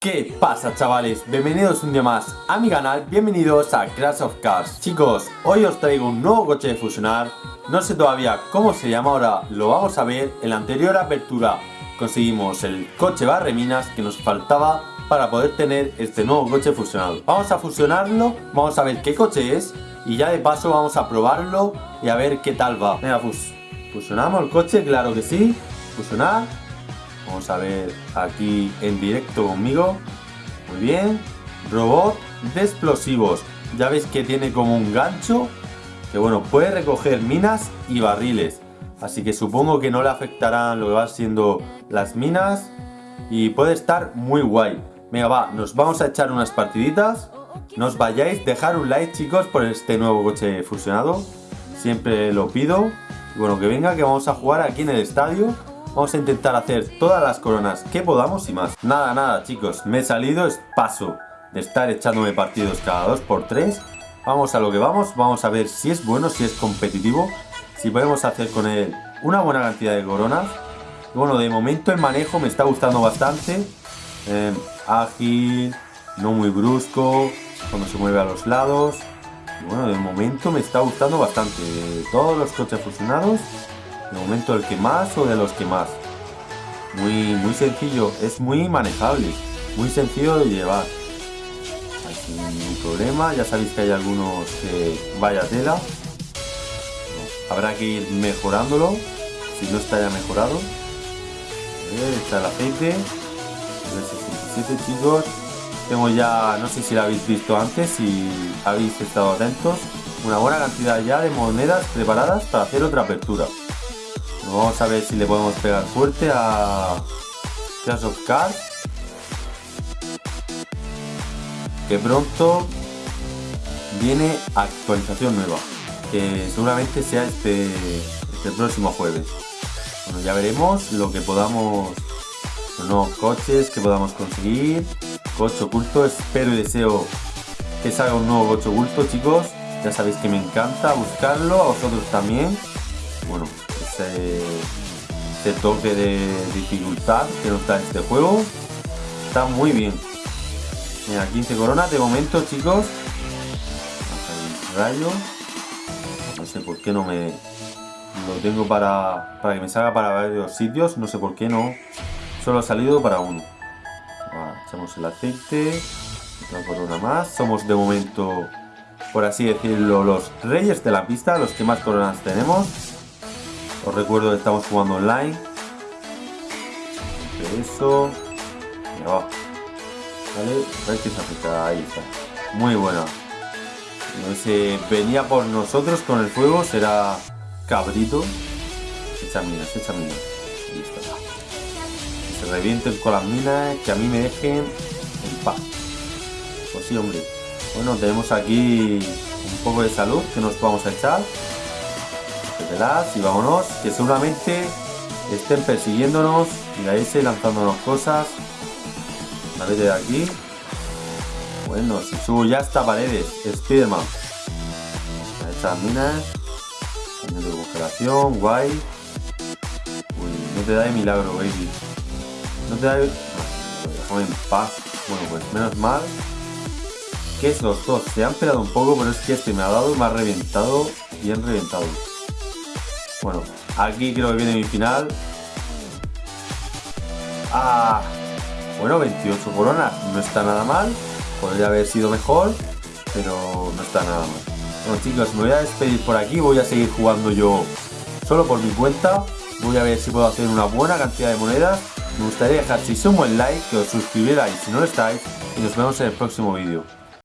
¿Qué pasa chavales? Bienvenidos un día más a mi canal, bienvenidos a Crash of Cars Chicos, hoy os traigo un nuevo coche de fusionar No sé todavía cómo se llama ahora, lo vamos a ver En la anterior apertura. Conseguimos el coche barreminas que nos faltaba para poder tener este nuevo coche fusionado. Vamos a fusionarlo, vamos a ver qué coche es Y ya de paso vamos a probarlo y a ver qué tal va. Venga, pues fusionamos el coche, claro que sí. Fusionar Vamos a ver aquí en directo conmigo. Muy bien. Robot de explosivos. Ya veis que tiene como un gancho. Que bueno, puede recoger minas y barriles. Así que supongo que no le afectarán lo que va siendo las minas. Y puede estar muy guay. Venga, va, nos vamos a echar unas partiditas. No os vayáis, dejar un like chicos por este nuevo coche fusionado. Siempre lo pido. Y bueno, que venga, que vamos a jugar aquí en el estadio. Vamos a intentar hacer todas las coronas que podamos y más. Nada, nada chicos, me he salido, es paso de estar echándome partidos cada 2x3. Vamos a lo que vamos, vamos a ver si es bueno, si es competitivo, si podemos hacer con él una buena cantidad de coronas. bueno, de momento el manejo me está gustando bastante. Eh, ágil, no muy brusco, cuando se mueve a los lados. bueno, de momento me está gustando bastante. todos los coches fusionados, de momento el que más o de los que más. Muy, muy sencillo, es muy manejable, muy sencillo de llevar. Sin problema, ya sabéis que hay algunos que vaya tela. Habrá que ir mejorándolo, si no está ya mejorado. está el aceite, el 67 chicos. Tengo ya, no sé si lo habéis visto antes, si habéis estado atentos, una buena cantidad ya de monedas preparadas para hacer otra apertura. Vamos a ver si le podemos pegar fuerte a Clash of Cards. Que pronto viene actualización nueva. Que seguramente sea este, este próximo jueves. Bueno, ya veremos lo que podamos, los nuevos coches que podamos conseguir. Coche oculto, espero y deseo que salga un nuevo coche oculto, chicos. Ya sabéis que me encanta buscarlo, a vosotros también. Bueno, ese, toque de dificultad que nos da este juego. Está muy bien. Mira, 15 coronas de momento, chicos. Rayo. No sé por qué no me... Lo tengo para, para que me salga para varios sitios. No sé por qué no. Solo ha salido para uno. echamos el aceite. Otra corona más. Somos de momento, por así decirlo, los reyes de la pista. Los que más coronas tenemos. Os recuerdo que estamos jugando online. Eso. Va. Vale, se. Ahí está. Muy buena. Si venía por nosotros con el fuego, será cabrito. Echa minas, echa minas. Listo. Que se revienten con las minas, que a mí me dejen en paz. Pues sí, hombre. Bueno, tenemos aquí un poco de salud que nos vamos a echar y vámonos, que seguramente estén persiguiéndonos y la S lanzándonos cosas. A vez de aquí. Bueno, si subo ya hasta paredes, Spiderman. Estas minas. de congelación, guay. Uy, no te da de milagro, baby. No te da de... Déjame en paz. Bueno, pues menos mal que esos dos se han peleado un poco, pero es que este me ha dado me ha reventado, bien reventado. Bueno, aquí creo que viene mi final. Ah, bueno, 28 coronas. No está nada mal. Podría haber sido mejor, pero no está nada mal. Bueno chicos, me voy a despedir por aquí. Voy a seguir jugando yo solo por mi cuenta. Voy a ver si puedo hacer una buena cantidad de monedas. Me gustaría dejar si un buen like, que os suscribierais si no lo estáis. Y nos vemos en el próximo vídeo.